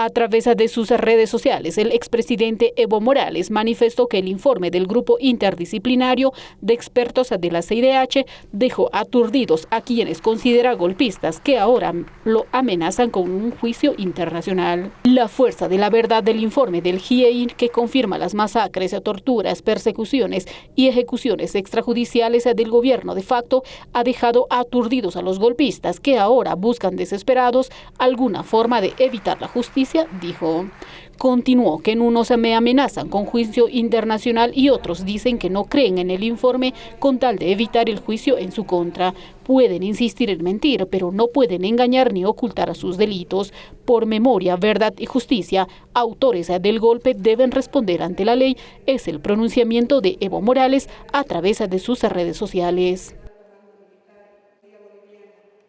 A través de sus redes sociales, el expresidente Evo Morales manifestó que el informe del grupo interdisciplinario de expertos de la CIDH dejó aturdidos a quienes considera golpistas que ahora lo amenazan con un juicio internacional. La fuerza de la verdad del informe del GIEI que confirma las masacres, torturas, persecuciones y ejecuciones extrajudiciales del gobierno de facto ha dejado aturdidos a los golpistas que ahora buscan desesperados alguna forma de evitar la dijo. Continuó que en unos me amenazan con juicio internacional y otros dicen que no creen en el informe con tal de evitar el juicio en su contra. Pueden insistir en mentir, pero no pueden engañar ni ocultar sus delitos. Por memoria, verdad y justicia, autores del golpe deben responder ante la ley. Es el pronunciamiento de Evo Morales a través de sus redes sociales.